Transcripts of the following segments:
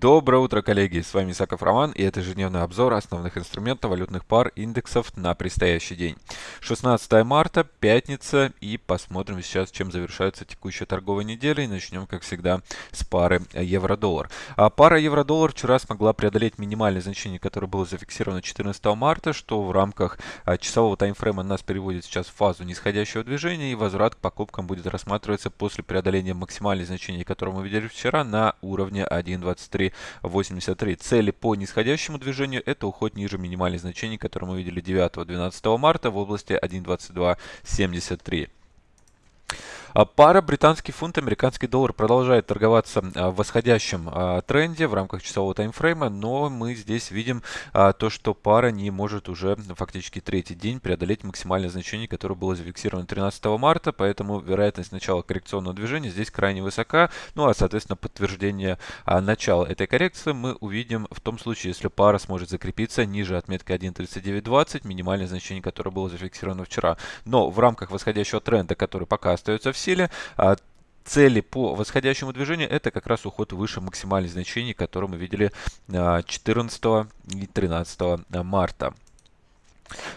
Доброе утро, коллеги! С вами Исаков Роман и это ежедневный обзор основных инструментов валютных пар индексов на предстоящий день. 16 марта, пятница и посмотрим сейчас, чем завершается текущая торговая неделя. И начнем, как всегда, с пары евро-доллар. А пара евро-доллар вчера смогла преодолеть минимальное значение, которое было зафиксировано 14 марта, что в рамках а, часового таймфрейма нас переводит сейчас в фазу нисходящего движения и возврат к покупкам будет рассматриваться после преодоления максимальных значений, которые мы видели вчера на уровне 1.23 83. Цели по нисходящему движению это уход ниже минимальных значений, которые мы видели 9-12 марта в области 1.2273. А пара британский фунт, американский доллар продолжает торговаться а, в восходящем а, тренде в рамках часового таймфрейма, но мы здесь видим то, что пара не может уже фактически третий день преодолеть максимальное значение, которое было зафиксировано 13 марта, поэтому вероятность начала коррекционного движения здесь крайне высока, ну а соответственно подтверждение начала этой коррекции мы увидим в том случае, если пара сможет закрепиться ниже отметки 1.3920, минимальное значение, которое было зафиксировано вчера. Но в рамках восходящего тренда, который пока остается в силе. А, цели по восходящему движению это как раз уход выше максимальных значений, которые мы видели 14 а, и 13 марта.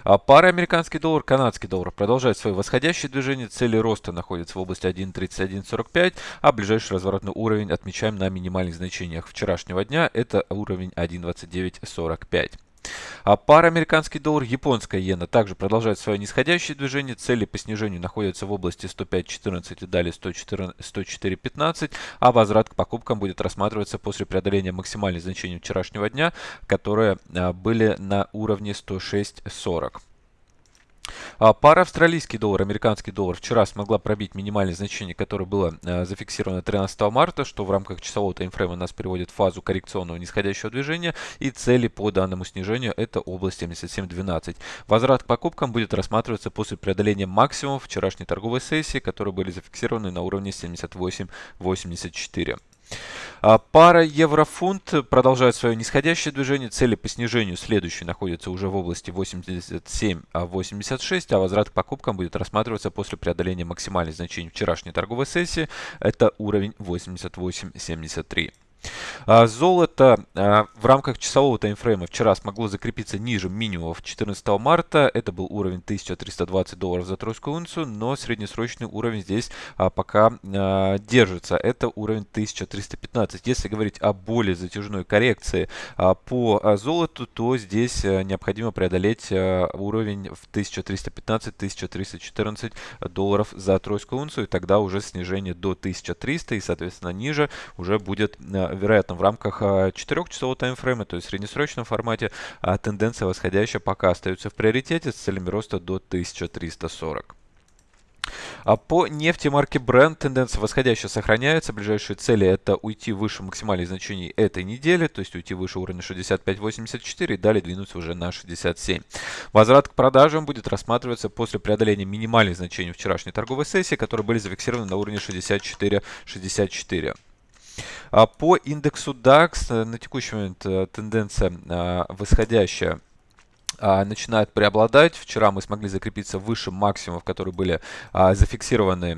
А пара американский доллар, канадский доллар продолжает свое восходящее движение. Цели роста находятся в области 1.3145, а ближайший разворотный уровень отмечаем на минимальных значениях вчерашнего дня. Это уровень 1.2945. А пара американский доллар, японская иена также продолжает свое нисходящее движение. Цели по снижению находятся в области 105.14 и далее 104.15, а возврат к покупкам будет рассматриваться после преодоления максимальных значений вчерашнего дня, которые а, были на уровне 106.40. А, пара австралийский доллар, американский доллар вчера смогла пробить минимальное значение, которое было э, зафиксировано 13 марта, что в рамках часового таймфрейма нас переводит в фазу коррекционного нисходящего движения. И цели по данному снижению это область 77.12. Возврат к покупкам будет рассматриваться после преодоления максимумов вчерашней торговой сессии, которые были зафиксированы на уровне 78.84. А, пара евро-фунт продолжает свое нисходящее движение. Цели по снижению следующие находятся уже в области 87-86, а возврат к покупкам будет рассматриваться после преодоления максимальных значений вчерашней торговой сессии. Это уровень 88.73. А, золото а, в рамках часового таймфрейма вчера смогло закрепиться ниже минимумов 14 марта. Это был уровень 1320 долларов за тройскую унцию, но среднесрочный уровень здесь а, пока держится. Это уровень 1315. Если говорить о более затяжной коррекции по золоту, то здесь необходимо преодолеть уровень в 1315-1314 долларов за тройскую унцию, и тогда уже снижение до 1300 и, соответственно, ниже уже будет вероятно, в рамках 4-часового таймфрейма, то есть в среднесрочном формате, а тенденция восходящая пока остается в приоритете с целями роста до 1340. А по нефти марки Brent тенденция восходящая сохраняется. Ближайшие цели это уйти выше максимальных значений этой недели, то есть уйти выше уровня 65.84 и далее двинуться уже на 67. Возврат к продажам будет рассматриваться после преодоления минимальных значений вчерашней торговой сессии, которые были зафиксированы на уровне 64.64. А по индексу DAX э, на текущий момент э, тенденция э, восходящая начинает преобладать. Вчера мы смогли закрепиться выше максимумов, которые были зафиксированы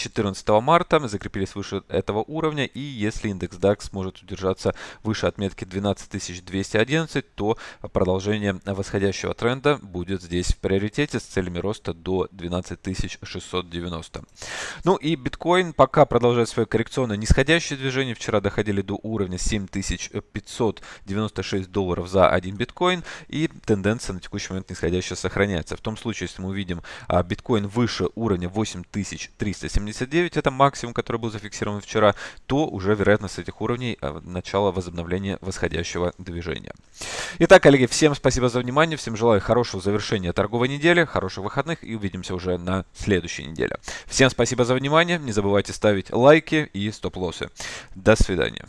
14 марта. Закрепились выше этого уровня. И если индекс DAX сможет удержаться выше отметки 12211, то продолжение восходящего тренда будет здесь в приоритете с целями роста до 12690. Ну и биткоин пока продолжает свое коррекционное нисходящее движение. Вчера доходили до уровня 7596 долларов за один биткоин. И тенденция на текущий момент нисходящая сохраняется. В том случае, если мы увидим а, биткоин выше уровня 8370 79 это максимум, который был зафиксирован вчера, то уже вероятность этих уровней э, начала возобновления восходящего движения. Итак, коллеги, всем спасибо за внимание, всем желаю хорошего завершения торговой недели, хороших выходных и увидимся уже на следующей неделе. Всем спасибо за внимание, не забывайте ставить лайки и стоп-лоссы. До свидания.